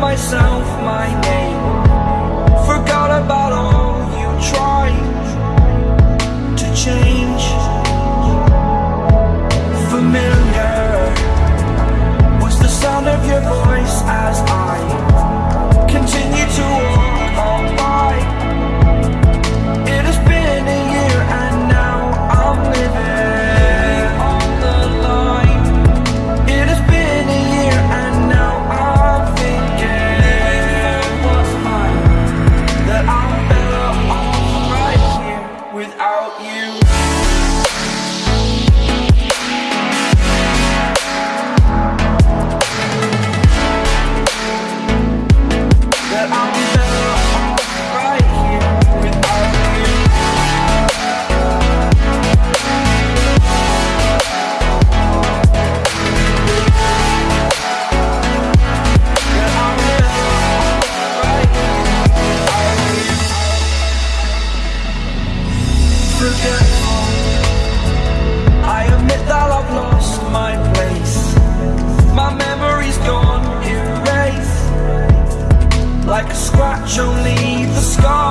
myself my name scar